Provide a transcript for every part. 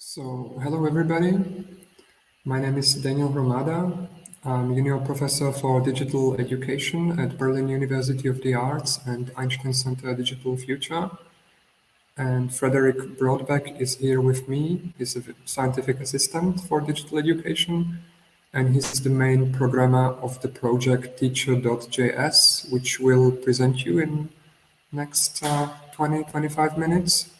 So, hello everybody. My name is Daniel Hromada. I'm Junior Professor for Digital Education at Berlin University of the Arts and Einstein Center Digital Future. And Frederick Brodbeck is here with me. He's a scientific assistant for digital education, and he's the main programmer of the project teacher.js, which we'll present you in next uh, 20, 25 minutes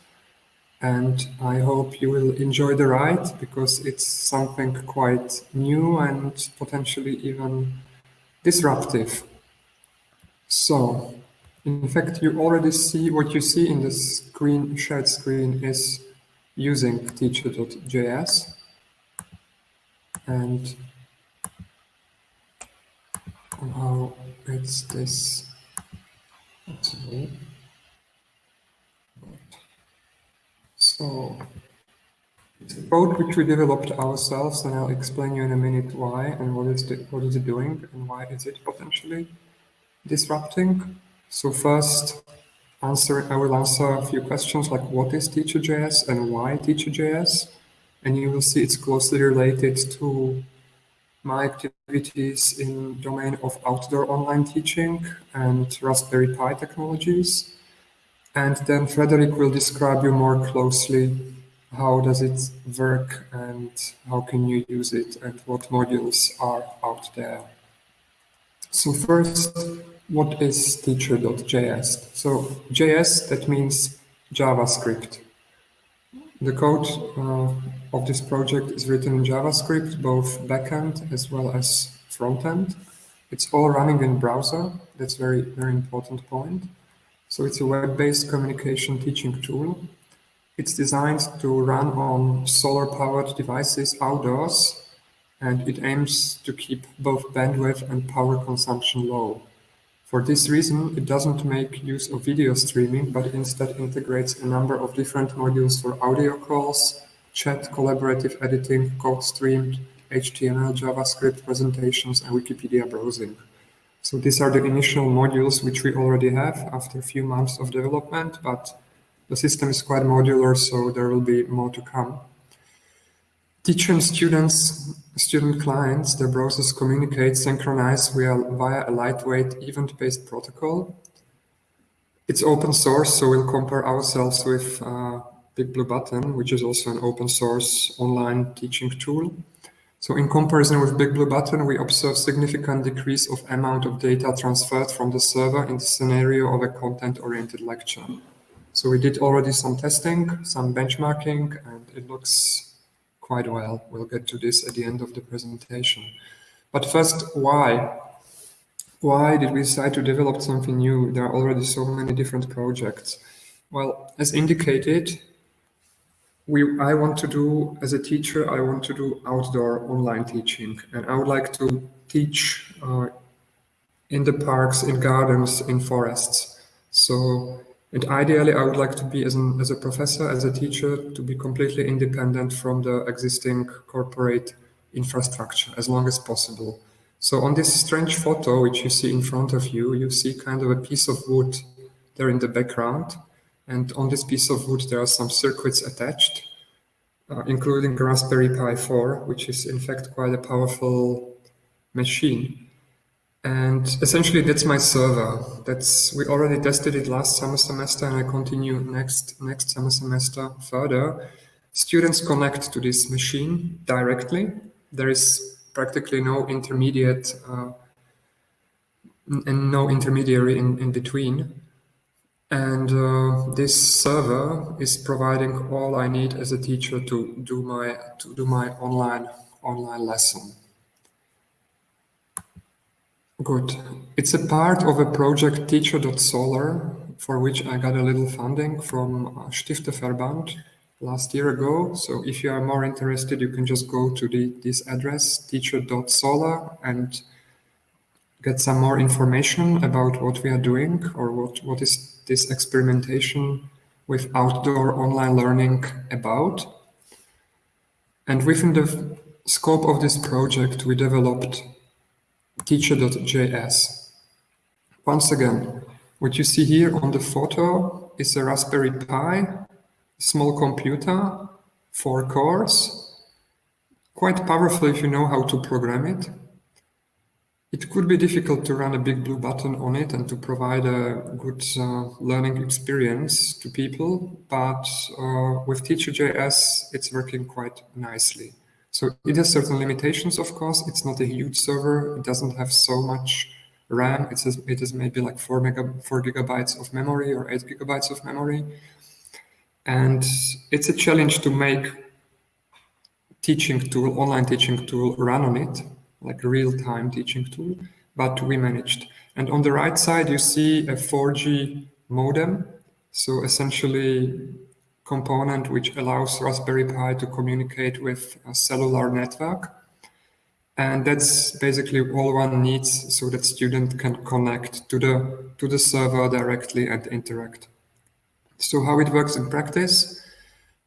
and I hope you will enjoy the ride because it's something quite new and potentially even disruptive. So, in fact, you already see what you see in the screen, shared screen is using teacher.js. And how it's this. So it's a code which we developed ourselves, and I'll explain you in a minute why and what is it, what is it doing and why is it potentially disrupting. So first, answer I will answer a few questions like what is Teacher.js and why Teacher.js, and you will see it's closely related to my activities in domain of outdoor online teaching and Raspberry Pi technologies. And then Frederick will describe you more closely how does it work and how can you use it and what modules are out there. So first, what is teacher.js? So JS, that means JavaScript. The code uh, of this project is written in JavaScript, both backend as well as frontend. It's all running in browser. That's very, very important point. So it's a web-based communication teaching tool. It's designed to run on solar-powered devices outdoors, and it aims to keep both bandwidth and power consumption low. For this reason, it doesn't make use of video streaming, but instead integrates a number of different modules for audio calls, chat, collaborative editing, code streamed, HTML, JavaScript presentations, and Wikipedia browsing. So these are the initial modules which we already have after a few months of development, but the system is quite modular, so there will be more to come. Teacher and students, student clients, their browsers communicate, synchronize via, via a lightweight event-based protocol. It's open source, so we'll compare ourselves with uh, Big Blue Button, which is also an open source online teaching tool. So in comparison with Big Blue Button, we observe significant decrease of amount of data transferred from the server in the scenario of a content-oriented lecture. So we did already some testing, some benchmarking, and it looks quite well. We'll get to this at the end of the presentation. But first, why? Why did we decide to develop something new? There are already so many different projects. Well, as indicated, we, I want to do, as a teacher, I want to do outdoor online teaching. And I would like to teach uh, in the parks, in gardens, in forests. So, and ideally, I would like to be, as, an, as a professor, as a teacher, to be completely independent from the existing corporate infrastructure as long as possible. So on this strange photo, which you see in front of you, you see kind of a piece of wood there in the background. And on this piece of wood, there are some circuits attached, uh, including Raspberry Pi 4, which is in fact quite a powerful machine. And essentially, that's my server. That's we already tested it last summer semester, and I continue next next summer semester further. Students connect to this machine directly. There is practically no intermediate uh, and no intermediary in, in between. And uh, this server is providing all I need as a teacher to do my to do my online online lesson. Good. It's a part of a project teacher.solar for which I got a little funding from uh, Stifterverband last year ago. So if you are more interested, you can just go to the, this address, teacher.solar, and get some more information about what we are doing or what, what is this experimentation with outdoor online learning about. And within the scope of this project, we developed teacher.js. Once again, what you see here on the photo is a Raspberry Pi, small computer, four cores, quite powerful if you know how to program it. It could be difficult to run a big blue button on it and to provide a good uh, learning experience to people, but uh, with Teacher.js, it's working quite nicely. So it has certain limitations, of course. It's not a huge server. It doesn't have so much RAM. It maybe like four, mega, four gigabytes of memory or eight gigabytes of memory. And it's a challenge to make teaching tool, online teaching tool run on it like real-time teaching tool, but we managed. And on the right side, you see a 4G modem. So essentially component which allows Raspberry Pi to communicate with a cellular network. And that's basically all one needs so that student can connect to the, to the server directly and interact. So how it works in practice,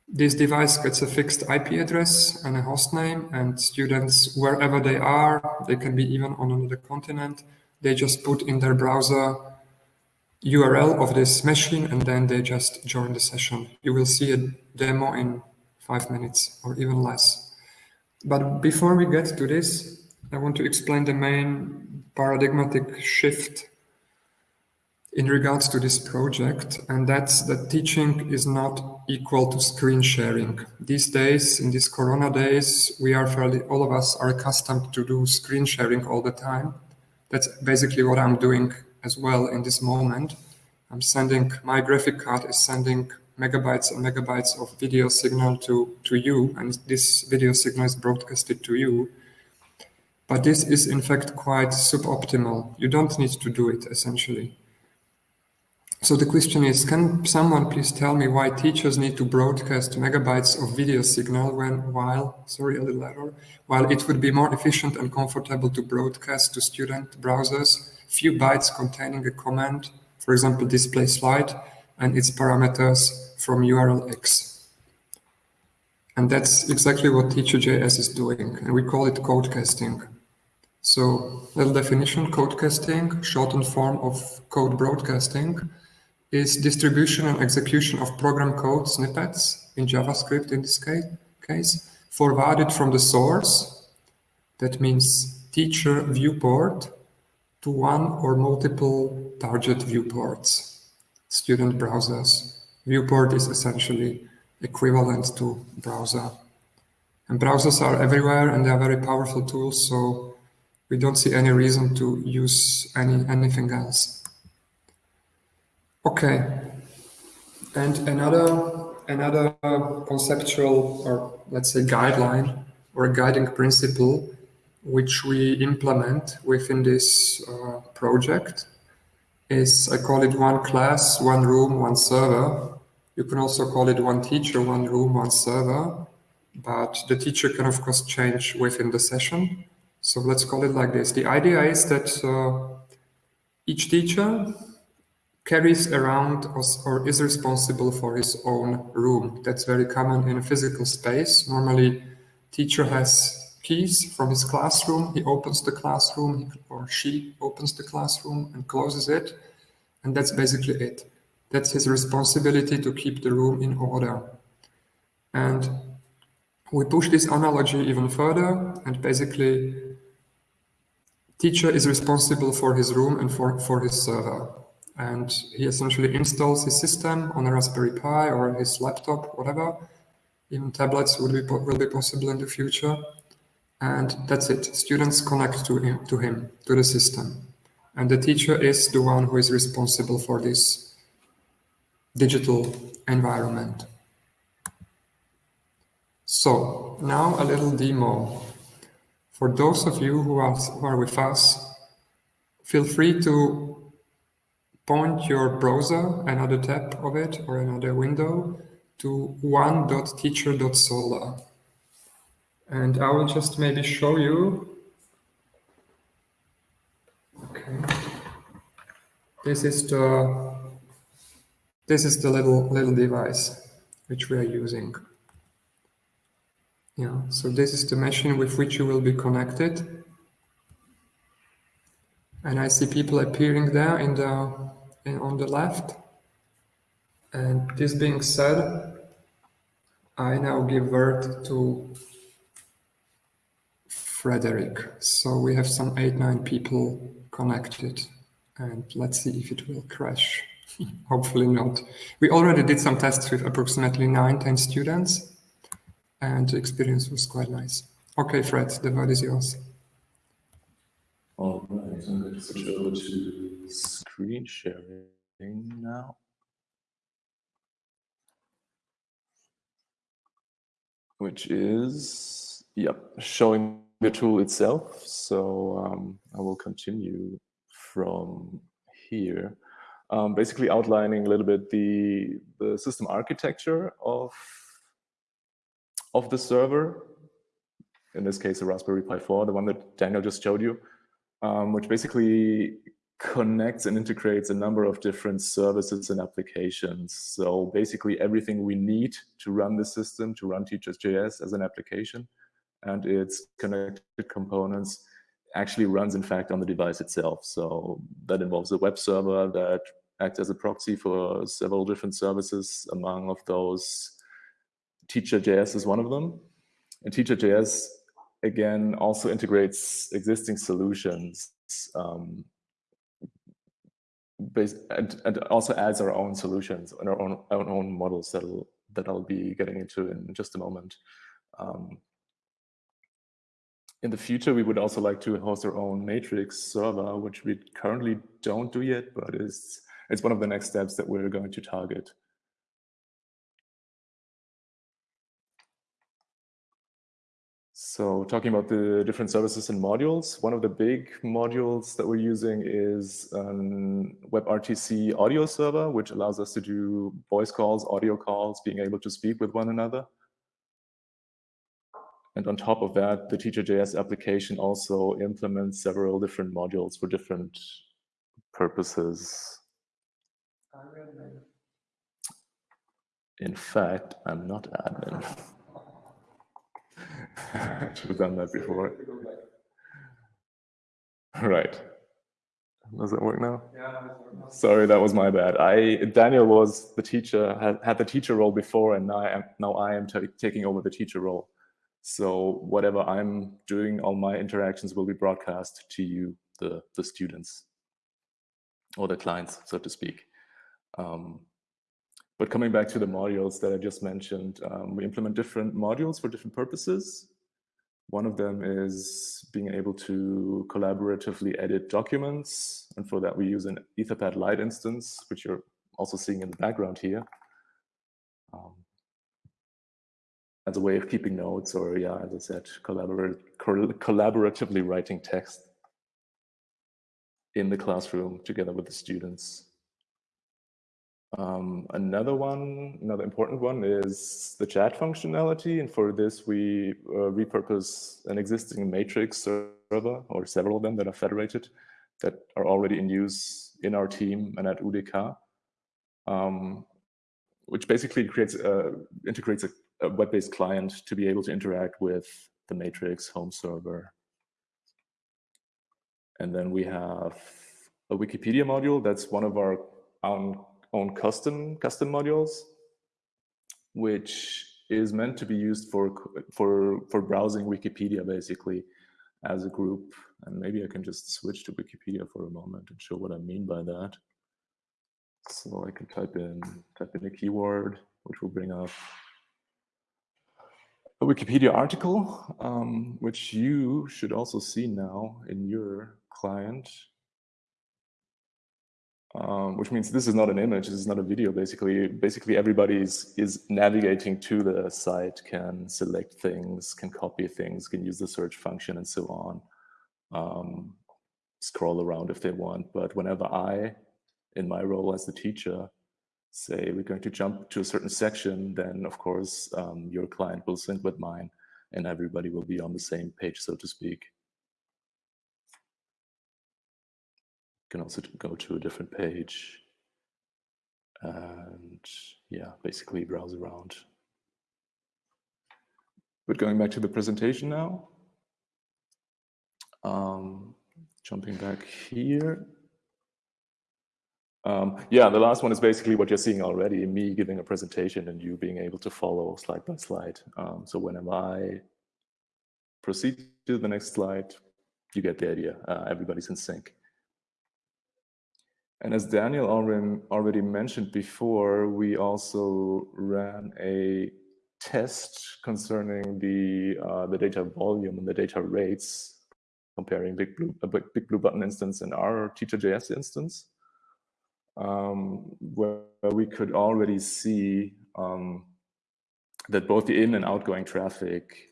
this device gets a fixed IP address and a host name and students, wherever they are, they can be even on another continent, they just put in their browser URL of this machine and then they just join the session. You will see a demo in five minutes or even less. But before we get to this, I want to explain the main paradigmatic shift in regards to this project, and that's that teaching is not equal to screen sharing. These days, in these Corona days, we are fairly, all of us are accustomed to do screen sharing all the time. That's basically what I'm doing as well in this moment. I'm sending, my graphic card is sending megabytes and megabytes of video signal to, to you, and this video signal is broadcasted to you. But this is in fact quite suboptimal. You don't need to do it essentially. So the question is, can someone please tell me why teachers need to broadcast megabytes of video signal when, while, sorry, a little error, while it would be more efficient and comfortable to broadcast to student browsers few bytes containing a command, for example, display slide, and its parameters from URL X. And that's exactly what Teacher.js is doing, and we call it codecasting. So, little definition, codecasting, shortened form of code broadcasting, is distribution and execution of program code snippets in JavaScript in this case, forwarded from the source, that means teacher viewport, to one or multiple target viewports, student browsers. Viewport is essentially equivalent to browser. And browsers are everywhere and they are very powerful tools, so we don't see any reason to use any anything else. Okay. And another another conceptual or let's say guideline or guiding principle which we implement within this uh, project is I call it one class, one room, one server. You can also call it one teacher, one room, one server, but the teacher can of course change within the session. So let's call it like this. The idea is that uh, each teacher carries around or is responsible for his own room. That's very common in a physical space. Normally, teacher has keys from his classroom. He opens the classroom or she opens the classroom and closes it. And that's basically it. That's his responsibility to keep the room in order. And we push this analogy even further and basically teacher is responsible for his room and for, for his server and he essentially installs his system on a Raspberry Pi or his laptop, whatever. Even tablets will be, will be possible in the future. And that's it. Students connect to him, to him, to the system. And the teacher is the one who is responsible for this digital environment. So now a little demo. For those of you who are, who are with us, feel free to point your browser, another tab of it or another window to one.teacher.solar. And I will just maybe show you. Okay. This is the this is the little little device which we are using. Yeah, so this is the machine with which you will be connected. And I see people appearing there in the in, on the left. And this being said, I now give word to Frederick. So we have some eight, nine people connected and let's see if it will crash. Hopefully not. We already did some tests with approximately nine, 10 students and the experience was quite nice. Okay, Fred, the word is yours. All right, To switch over to screen sharing now. Which is, yep, showing the tool itself. So um, I will continue from here. Um, basically outlining a little bit the, the system architecture of, of the server. In this case, a Raspberry Pi 4, the one that Daniel just showed you, um, which basically connects and integrates a number of different services and applications. So basically everything we need to run the system, to run Teachers.js as an application and its connected components actually runs in fact on the device itself. So that involves a web server that acts as a proxy for several different services. Among of those, Teacher.js is one of them. And Teacher.js, again, also integrates existing solutions um, based, and, and, also adds our own solutions and our own, our own models that'll, that I'll be getting into in just a moment. Um, in the future, we would also like to host our own matrix server, which we currently don't do yet, but it's, it's one of the next steps that we're going to target. So talking about the different services and modules, one of the big modules that we're using is um, WebRTC audio server, which allows us to do voice calls, audio calls, being able to speak with one another. And on top of that, the Teacher.js application also implements several different modules for different purposes. In fact, I'm not admin. I should have done that before. Right. Does it work now? Yeah. Sorry, that was my bad. I Daniel was the teacher, had, had the teacher role before, and now I am, now I am taking over the teacher role. So whatever I'm doing, all my interactions will be broadcast to you, the, the students, or the clients, so to speak. Um, but coming back to the modules that I just mentioned, um, we implement different modules for different purposes. One of them is being able to collaboratively edit documents. And for that, we use an Etherpad Lite instance, which you're also seeing in the background here. Um, as a way of keeping notes or, yeah, as I said, collaboratively writing text in the classroom together with the students. Um, another one, another important one is the chat functionality. And for this, we uh, repurpose an existing matrix server or several of them that are federated that are already in use in our team and at UDK, um, which basically creates, uh, integrates a a web-based client to be able to interact with the Matrix home server. And then we have a Wikipedia module that's one of our own, own custom custom modules, which is meant to be used for for for browsing Wikipedia basically as a group. And maybe I can just switch to Wikipedia for a moment and show what I mean by that. So I can type in type in a keyword, which will bring up a Wikipedia article, um, which you should also see now in your client, um, which means this is not an image, this is not a video, basically. Basically, everybody is, is navigating to the site, can select things, can copy things, can use the search function and so on, um, scroll around if they want. But whenever I, in my role as the teacher, say we're going to jump to a certain section, then of course um, your client will sync with mine and everybody will be on the same page, so to speak. Can also go to a different page and yeah, basically browse around. But going back to the presentation now, um, jumping back here. Um, yeah, the last one is basically what you're seeing already, me giving a presentation and you being able to follow slide by slide. Um, so whenever I proceed to the next slide, you get the idea. Uh, everybody's in sync. And as Daniel already mentioned before, we also ran a test concerning the uh, the data volume and the data rates, comparing Big Blue, a Big Blue Button instance and our Teacher.js instance, um, where, where, we could already see um, that both the in and outgoing traffic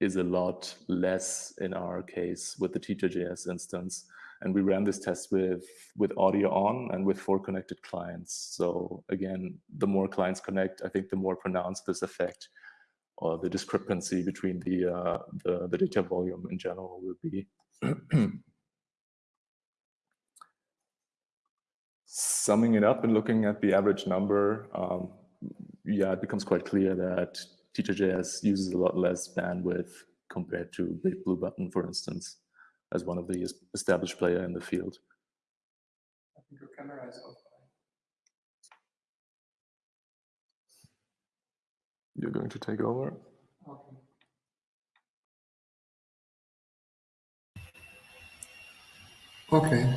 is a lot less in our case with the Teacher.js instance. And we ran this test with, with audio on and with four connected clients. So again, the more clients connect, I think the more pronounced this effect or the discrepancy between the, uh, the, the data volume in general will be. Summing it up and looking at the average number, um, yeah, it becomes quite clear that Teacher.js uses a lot less bandwidth compared to Big Blue Button, for instance, as one of the established player in the field. I think your camera is off. You're going to take over? Okay. Okay.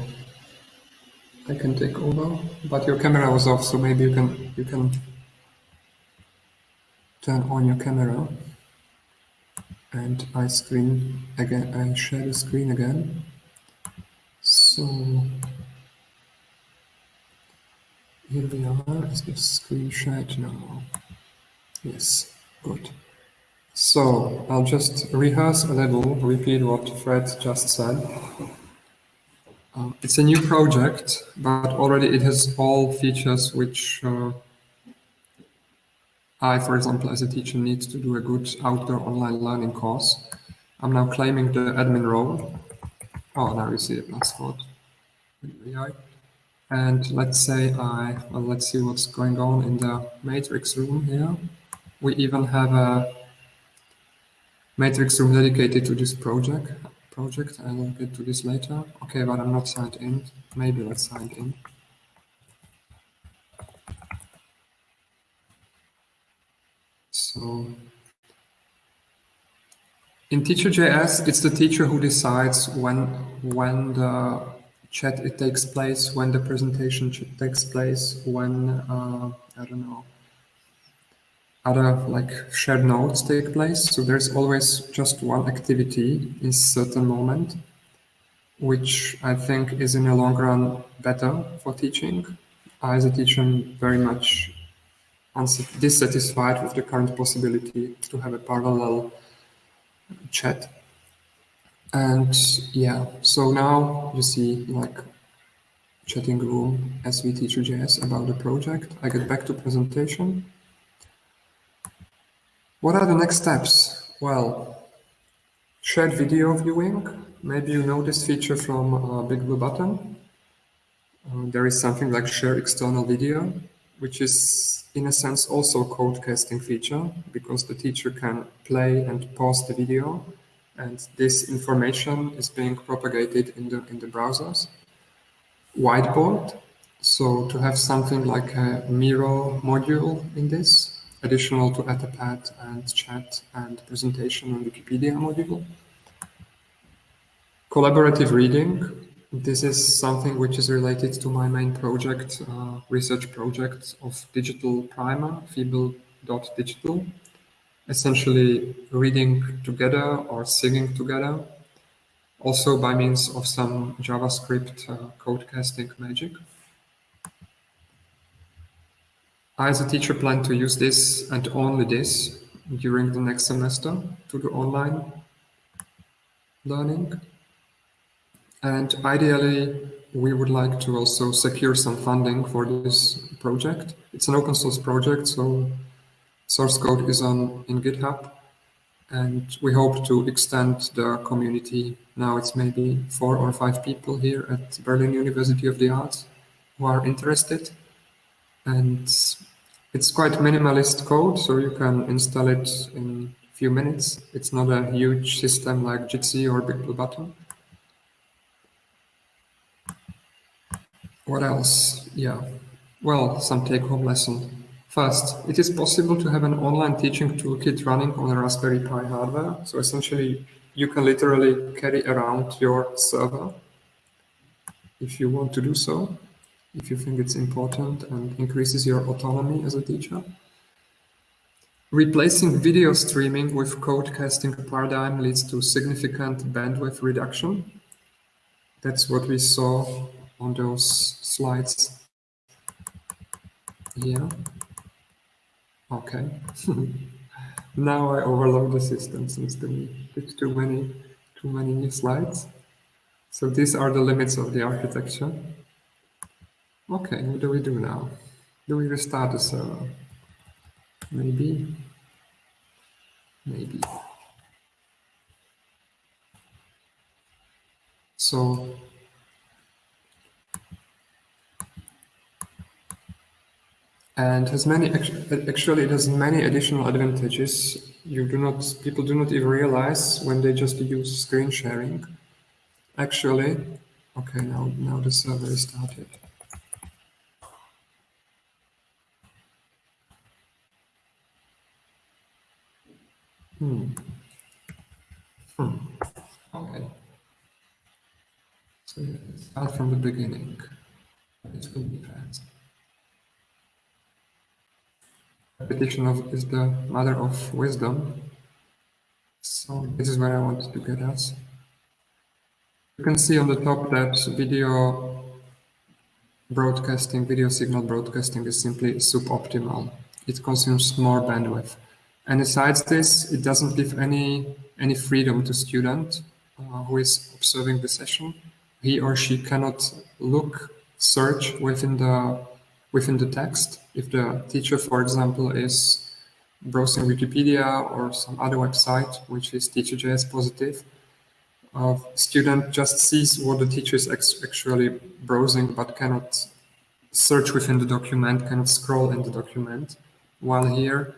I can take over, but your camera was off, so maybe you can you can turn on your camera and I screen again I share the screen again. So here we are is the screen shared now yes good. So I'll just rehearse a little repeat what Fred just said. Uh, it's a new project but already it has all features which uh, I, for example, as a teacher, need to do a good outdoor online learning course. I'm now claiming the admin role. Oh, now you see a passport. And let's say I, well, let's see what's going on in the matrix room here. We even have a matrix room dedicated to this project. Project. I will get to this later. Okay, but I'm not signed in. Maybe let's sign in. So in Teacher.js, it's the teacher who decides when when the chat it takes place, when the presentation takes place, when uh, I don't know other like shared notes take place. So there's always just one activity in certain moment, which I think is in the long run better for teaching. I, as a teacher, very much dissatisfied with the current possibility to have a parallel chat. And yeah, so now you see like chatting room SV Teacher.js about the project. I get back to presentation. What are the next steps? Well, shared video viewing. Maybe you know this feature from uh, Big Blue Button. Uh, there is something like share external video, which is in a sense also a code casting feature because the teacher can play and pause the video and this information is being propagated in the in the browsers. Whiteboard, so to have something like a Miro module in this, additional to Etherpad and chat and presentation and Wikipedia module. Collaborative reading, this is something which is related to my main project, uh, research project of Digital Primer, fibel.digital. Essentially reading together or singing together, also by means of some JavaScript uh, code casting magic. I, as a teacher, plan to use this and only this during the next semester to do online learning. And ideally, we would like to also secure some funding for this project. It's an open source project, so source code is on in GitHub. And we hope to extend the community. Now it's maybe four or five people here at Berlin University of the Arts who are interested. And it's quite minimalist code, so you can install it in a few minutes. It's not a huge system like Jitsi or Big Blue Button. What else? Yeah. Well, some take-home lesson. First, it is possible to have an online teaching toolkit running on a Raspberry Pi hardware. So essentially, you can literally carry around your server if you want to do so, if you think it's important and increases your autonomy as a teacher. Replacing video streaming with code casting paradigm leads to significant bandwidth reduction. That's what we saw on those slides here. Okay. now I overload the system since it's too many too many new slides. So these are the limits of the architecture. Okay, what do we do now? Do we restart the server? Maybe. Maybe. So and has many actually it has many additional advantages. You do not people do not even realize when they just use screen sharing. Actually okay now now the server is started. Hmm. Hmm. Okay. So start from the beginning. It will be fast repetition of is the mother of wisdom. So this is where I wanted to get us. You can see on the top that video broadcasting, video signal broadcasting is simply suboptimal. It consumes more bandwidth. And besides this, it doesn't give any, any freedom to student uh, who is observing the session. He or she cannot look, search within the within the text. If the teacher, for example, is browsing Wikipedia or some other website, which is teacher.js positive, uh, student just sees what the teacher is actually browsing, but cannot search within the document, cannot scroll in the document. While here,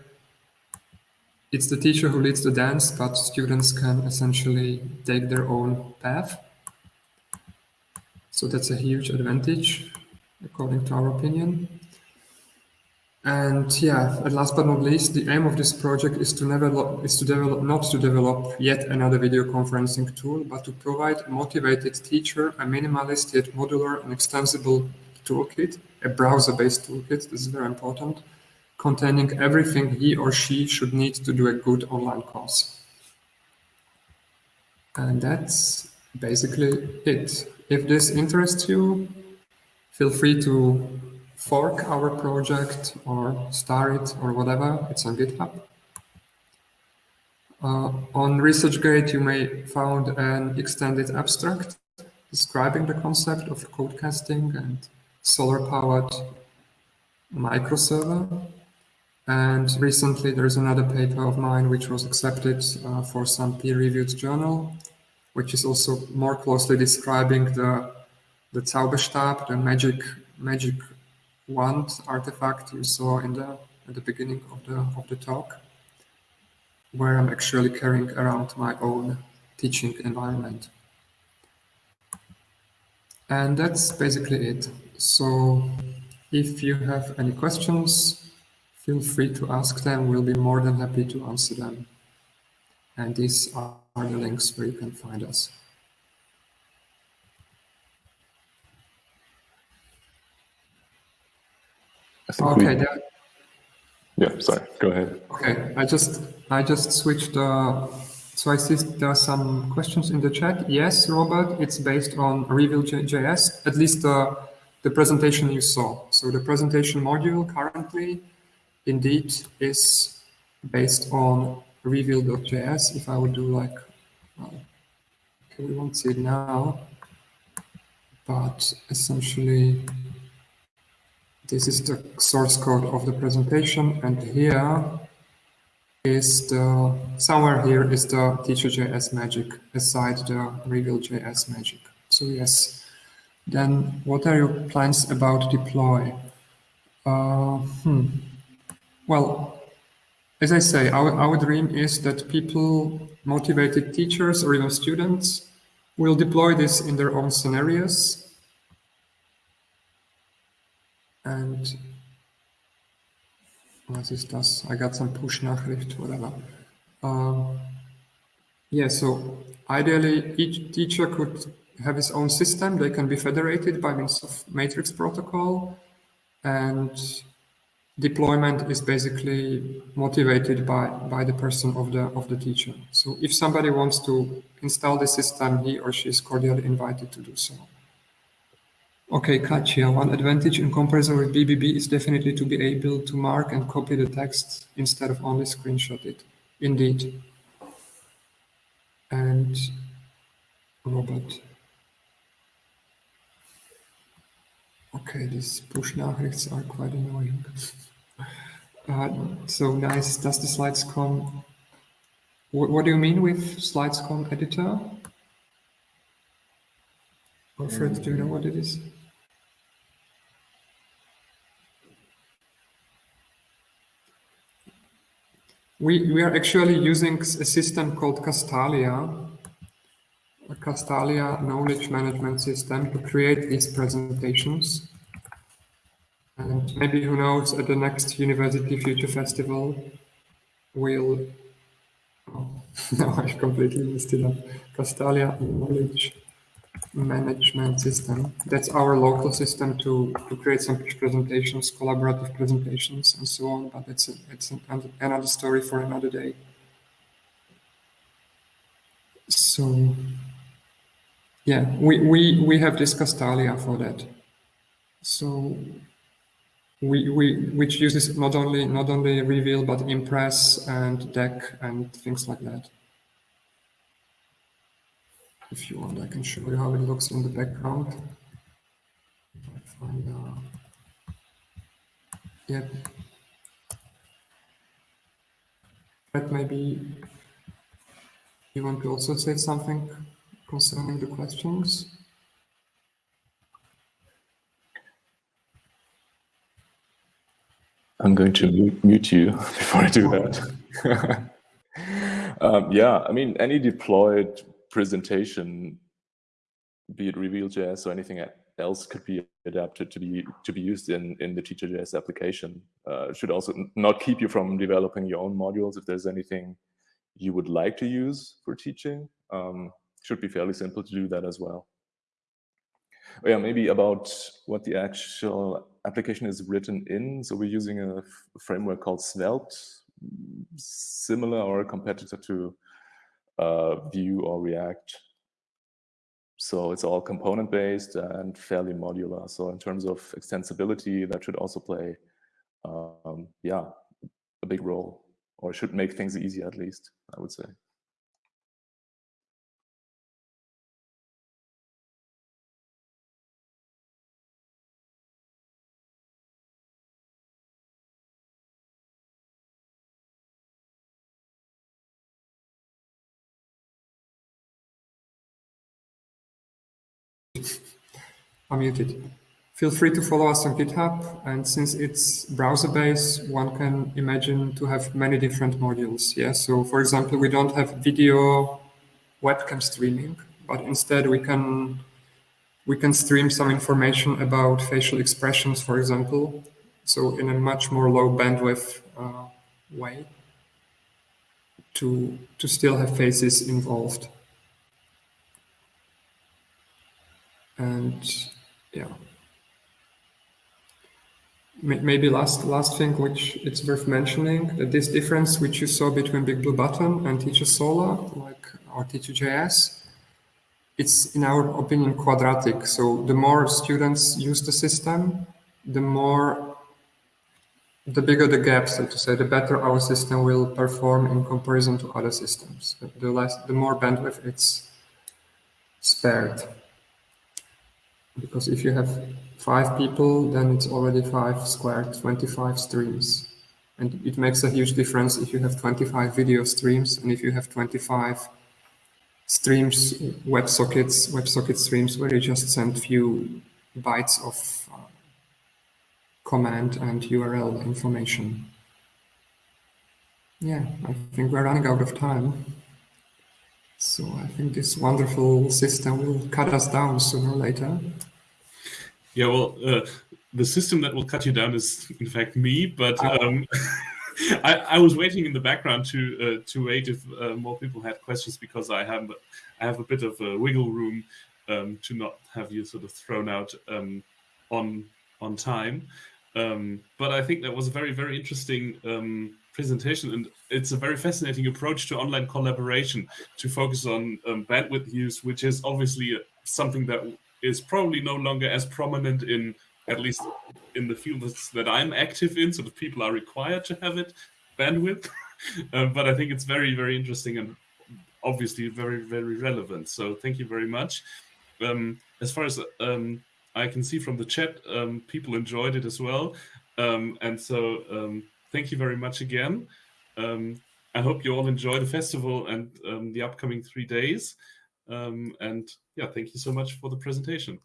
it's the teacher who leads the dance, but students can essentially take their own path. So that's a huge advantage according to our opinion. And yeah, and last but not least, the aim of this project is to never is to develop not to develop yet another video conferencing tool, but to provide a motivated teacher a minimalist yet modular and extensible toolkit, a browser-based toolkit. This is very important, containing everything he or she should need to do a good online course. And that's basically it. If this interests you, feel free to fork our project or star it or whatever. It's on GitHub. Uh, on ResearchGate, you may found an extended abstract describing the concept of code casting and solar-powered microserver. And recently, there's another paper of mine which was accepted uh, for some peer-reviewed journal, which is also more closely describing the the Zauberstab, the magic magic wand artifact you saw in the at the beginning of the of the talk, where I'm actually carrying around my own teaching environment. And that's basically it. So if you have any questions, feel free to ask them. We'll be more than happy to answer them. And these are the links where you can find us. Okay. We... Yeah. Sorry. Go ahead. Okay. I just I just switched. Uh, so I see there are some questions in the chat. Yes, Robert. It's based on Reveal.js. At least the the presentation you saw. So the presentation module currently, indeed, is based on Reveal.js. If I would do like, okay, we won't see it now, but essentially this is the source code of the presentation, and here is the, somewhere here is the teacher.js magic aside the reveal.js magic. So yes, then what are your plans about deploy? Uh, hmm. Well, as I say, our, our dream is that people, motivated teachers or even students, will deploy this in their own scenarios And was ist das? I got some push Nachricht, whatever. Um, yeah, so ideally each teacher could have his own system. They can be federated by means of matrix protocol and deployment is basically motivated by, by the person of the, of the teacher. So if somebody wants to install the system, he or she is cordially invited to do so. Okay, Katya, one advantage in comparison with BBB is definitely to be able to mark and copy the text instead of only screenshot it. Indeed. And Robert. Okay, these push nachrichts are quite annoying. uh, so nice. Does the slides come? What, what do you mean with slides come editor? Alfred, do you know what it is? We, we are actually using a system called Castalia, a Castalia knowledge management system to create these presentations. And maybe who knows, at the next University Future Festival, we'll, oh, no, I completely missed it up. Castalia knowledge management system. That's our local system to, to create some presentations, collaborative presentations, and so on. But it's a, it's an, another story for another day. So, yeah, we we we have this Castalia for that. So we we which uses not only not only Reveal but Impress and Deck and things like that if you want, I can show you how it looks in the background. Find, uh, yeah. But maybe you want to also say something concerning the questions? I'm going to mute you before I do that. um, yeah, I mean, any deployed presentation, be it Reveal.js or anything else, could be adapted to be to be used in in the Teacher.js application. Uh, should also not keep you from developing your own modules. If there's anything you would like to use for teaching, um, should be fairly simple to do that as well. Oh yeah, maybe about what the actual application is written in. So we're using a framework called Svelte, similar or a competitor to Vue or React. So it's all component based and fairly modular. So in terms of extensibility, that should also play, um, yeah, a big role or should make things easier at least, I would say. unmuted. Feel free to follow us on GitHub, and since it's browser-based, one can imagine to have many different modules. Yeah, so for example, we don't have video webcam streaming, but instead we can we can stream some information about facial expressions, for example, so in a much more low bandwidth uh, way to to still have faces involved. And yeah. Maybe last last thing, which it's worth mentioning, that this difference which you saw between Big Blue Button and Teacher Solar, like our Teacher.js, it's in our opinion quadratic. So the more students use the system, the more, the bigger the gap, so to say, the better our system will perform in comparison to other systems. The less, the more bandwidth it's spared because if you have five people, then it's already five squared, 25 streams. And it makes a huge difference if you have 25 video streams and if you have 25 streams, WebSockets, WebSocket streams where you just send few bytes of uh, command and URL information. Yeah, I think we're running out of time. So I think this wonderful system will cut us down sooner or later. Yeah, well, uh, the system that will cut you down is in fact me, but um, I, I, was waiting in the background to uh, to wait if uh, more people had questions because I have I have a bit of a wiggle room um, to not have you sort of thrown out um, on on time. Um, but I think that was a very very interesting um, presentation, and it's a very fascinating approach to online collaboration to focus on um, bandwidth use, which is obviously something that is probably no longer as prominent in at least in the fields that I'm active in, so that people are required to have it bandwidth. um, but I think it's very, very interesting and obviously very, very relevant. So thank you very much. Um, as far as um, I can see from the chat, um, people enjoyed it as well. Um, and so um, thank you very much again. I hope you all enjoy the festival and the upcoming three days. Um, and yeah, thank you so much for the presentation.